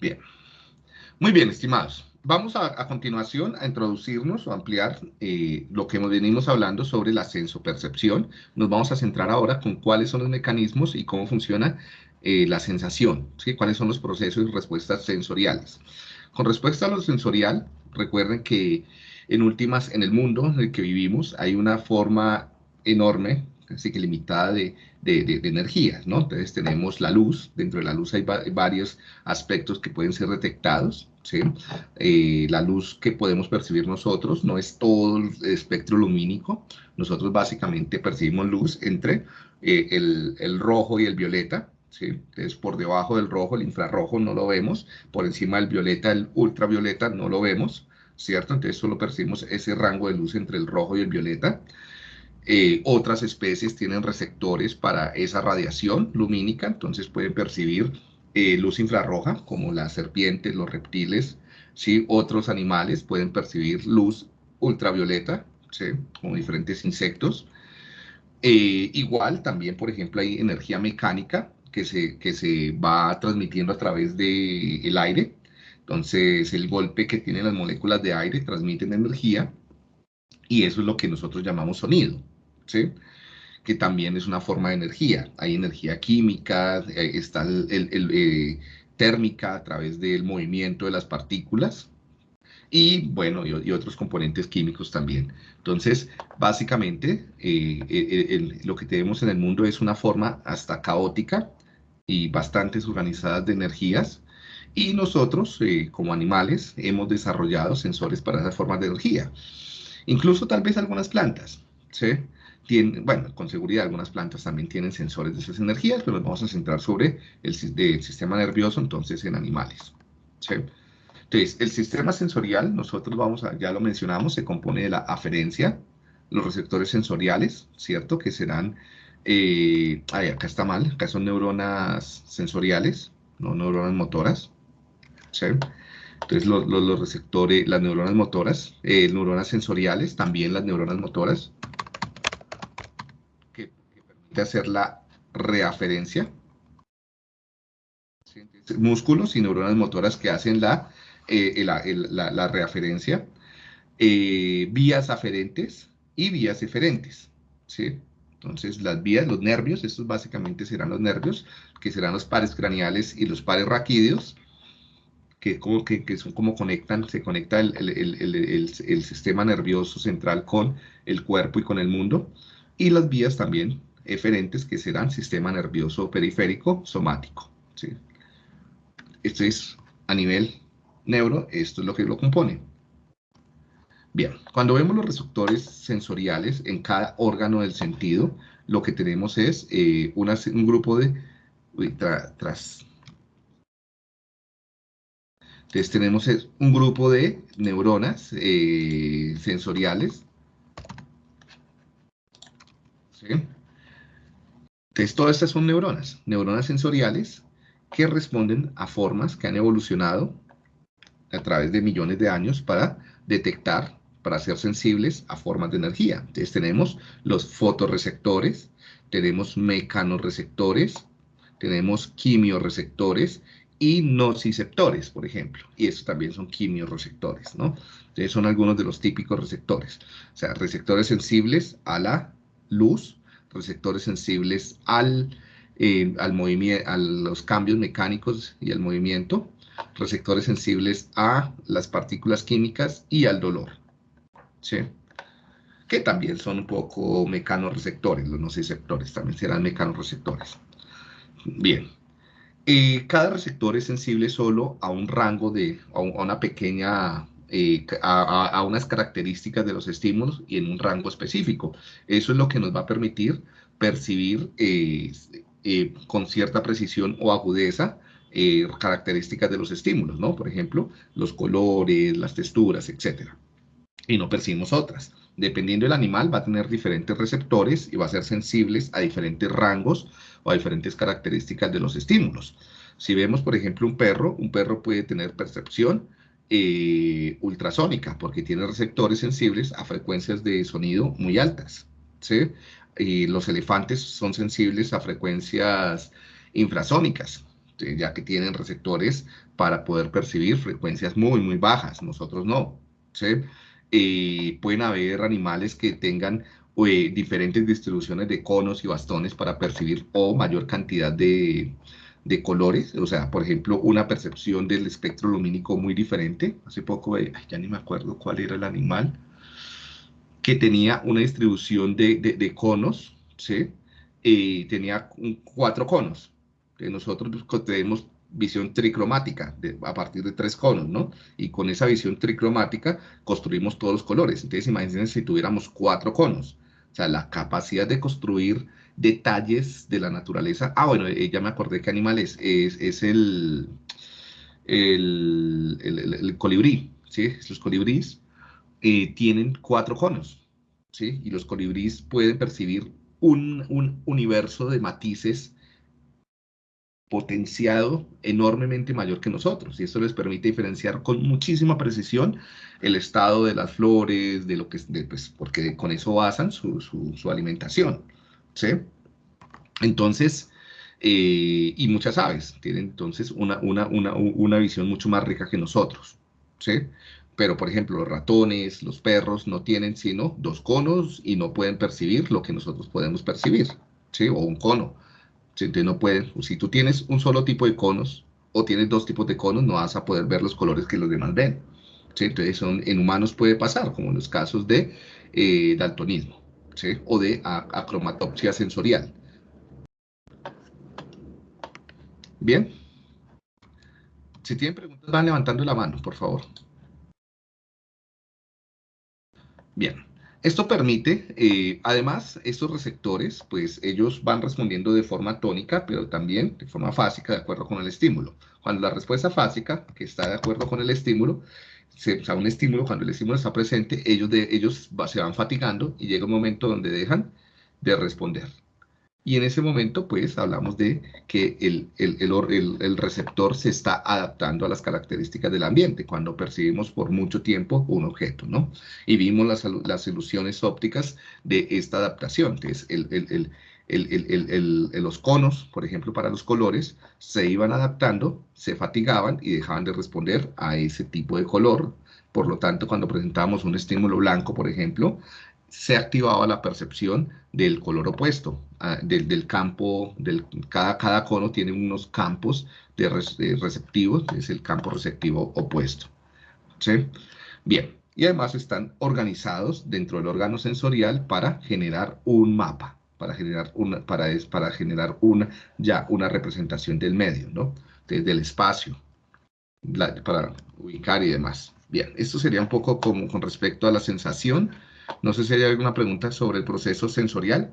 Bien. Muy bien, estimados. Vamos a, continuación a introducirnos o ampliar eh, lo que venimos hablando sobre la sensopercepción. Nos vamos a centrar ahora con cuáles son los mecanismos y cómo funciona eh, la sensación, cuáles son los procesos y respuestas sensoriales. Con respuesta a lo sensorial, recuerden que en últimas, en el mundo en el que vivimos, hay una forma enorme, así que limitada de, de, energías, ¿no? Entonces tenemos la luz, dentro de la luz hay varios aspectos que pueden ser detectados, ¿sí? Eh, la luz que podemos percibir nosotros no es todo el espectro lumínico, nosotros básicamente percibimos luz entre eh, el, el, rojo y el violeta, ¿sí? Entonces por debajo del rojo, el infrarrojo no lo vemos, por encima del violeta, el ultravioleta no lo vemos, ¿cierto? Entonces solo percibimos ese rango de luz entre el rojo y el violeta. Eh, otras especies tienen receptores para esa radiación lumínica, entonces pueden percibir eh, luz infrarroja, como las serpientes, los reptiles, ¿sí? otros animales pueden percibir luz ultravioleta, ¿sí? como diferentes insectos. Eh, igual, también, por ejemplo, hay energía mecánica que se, que se va transmitiendo a través del el aire. Entonces, el golpe que tienen las moléculas de aire transmiten energía y eso es lo que nosotros llamamos sonido. Que también es una forma de energía. Hay energía química, eh, está el, eh, térmica a través del movimiento de las partículas y, bueno, y, otros componentes químicos también. Entonces, básicamente, eh, lo que tenemos en el mundo es una forma hasta caótica y bastante organizadas de energías y nosotros, como animales, hemos desarrollado sensores para esas formas de energía. Incluso tal vez algunas plantas, ¿sí? Bueno, con seguridad algunas plantas también tienen sensores de esas energías, pero nos vamos a centrar sobre el, sistema nervioso, entonces en animales. Entonces, el sistema sensorial, nosotros vamos a, ya lo mencionamos, se compone de la aferencia, los receptores sensoriales, ¿cierto? Que serán, eh, ay, acá está mal, acá son neuronas sensoriales, no neuronas motoras, ¿sí? Entonces, los, receptores, las neuronas motoras, eh, neuronas sensoriales, también las neuronas motoras, hacer la reaferencia. Músculos y neuronas motoras que hacen la, eh, la, reaferencia. Eh, vías aferentes y vías eferentes. ¿sí? Entonces, las vías, los nervios, estos básicamente serán los nervios, que serán los pares craneales y los pares raquídeos, que, como, que, que son como conectan, se conecta el, el, sistema nervioso central con el cuerpo y con el mundo. Y las vías también eferentes que serán sistema nervioso periférico somático. Esto es a nivel neuro, esto es lo que lo compone. Bien, cuando vemos los receptores sensoriales en cada órgano del sentido, lo que tenemos es eh, un grupo de... tras, entonces tenemos un grupo de neuronas eh, sensoriales. ¿sí? Entonces, todas estas son neuronas, neuronas sensoriales que responden a formas que han evolucionado a través de millones de años para detectar, para ser sensibles a formas de energía. Entonces tenemos los fotorreceptores, tenemos mecanoreceptores, tenemos quimioreceptores y nociceptores, por ejemplo. Y estos también son quimioreceptores, ¿no? Entonces son algunos de los típicos receptores. O sea, receptores sensibles a la luz, receptores sensibles al, eh, al movimiento, a los cambios mecánicos y al movimiento, receptores sensibles a las partículas químicas y al dolor, ¿sí? que también son un poco mecanoreceptores, los nociceptores también serán mecanoreceptores. Bien, eh, cada receptor es sensible solo a un rango de, a una pequeña eh, a, unas características de los estímulos y en un rango específico. Eso es lo que nos va a permitir percibir eh, eh, con cierta precisión o agudeza características de los estímulos, ¿no? Por ejemplo, los colores, las texturas, etc. Y no percibimos otras. Dependiendo del animal, va a tener diferentes receptores y va a ser sensibles a diferentes rangos o a diferentes características de los estímulos. Si vemos, por ejemplo, un perro, un perro puede tener percepción, eh, ultrasónica, porque tiene receptores sensibles a frecuencias de sonido muy altas. ¿sí? Y los elefantes son sensibles a frecuencias infrasónicas. ya que tienen receptores para poder percibir frecuencias muy, muy bajas, nosotros no. ¿sí? pueden haber animales que tengan eh, diferentes distribuciones de conos y bastones para percibir o mayor cantidad de, de colores, o sea, por ejemplo, una percepción del espectro lumínico muy diferente. Hace poco, ay, ya ni me acuerdo cuál era el animal, que tenía una distribución de, de, conos, ¿sí? Y tenía cuatro conos. Nosotros pues, tenemos visión tricromática a partir de tres conos, ¿no? Y con esa visión tricromática construimos todos los colores. Entonces, imagínense si tuviéramos cuatro conos. Sea, la capacidad de construir detalles de la naturaleza. Ah, bueno, eh, ya me acordé qué animal es. Es, el, el, colibrí, ¿sí? Los colibríes eh, tienen cuatro conos, ¿sí? Y los colibríes pueden percibir un, un universo de matices potenciado enormemente mayor que nosotros y eso les permite diferenciar con muchísima precisión el estado de las flores, de lo que, pues, porque con eso basan su, su, alimentación, ¿sí? Entonces, eh, y muchas aves tienen entonces una, una, una, una, visión mucho más rica que nosotros, ¿sí? Pero, por ejemplo, los ratones, los perros no tienen sino dos conos y no pueden percibir lo que nosotros podemos percibir, ¿sí? O un cono. Entonces no pueden, si tú tienes un solo tipo de conos o tienes dos tipos de conos, no vas a poder ver los colores que los demás ven. Entonces son, en humanos puede pasar, como en los casos de eh, daltonismo o de acromatopsia sensorial. Bien. Si tienen preguntas, van levantando la mano, por favor. Bien. Esto permite, eh, además, estos receptores, pues ellos van respondiendo de forma tónica, pero también de forma fásica, de acuerdo con el estímulo. Cuando la respuesta fásica, que está de acuerdo con el estímulo, se, o sea, un estímulo, cuando el estímulo está presente, ellos, de, ellos se van fatigando y llega un momento donde dejan de responder. Y en ese momento, pues, hablamos de que el, el, el, receptor se está adaptando a las características del ambiente cuando percibimos por mucho tiempo un objeto, ¿no? Y vimos las, las ilusiones ópticas de esta adaptación, que es los conos, por ejemplo, para los colores, se iban adaptando, se fatigaban y dejaban de responder a ese tipo de color. Por lo tanto, cuando presentamos un estímulo blanco, por ejemplo, se activaba la percepción del color opuesto, ah, del, campo, del, cada, cada cono tiene unos campos de, receptivos, es el campo receptivo opuesto. ¿sí? Bien, y además están organizados dentro del órgano sensorial para generar un mapa, para generar una, para, para generar una, ya una representación del medio, ¿no? del espacio, para ubicar y demás. Bien, esto sería un poco como con respecto a la sensación, no sé si hay alguna pregunta sobre el proceso sensorial.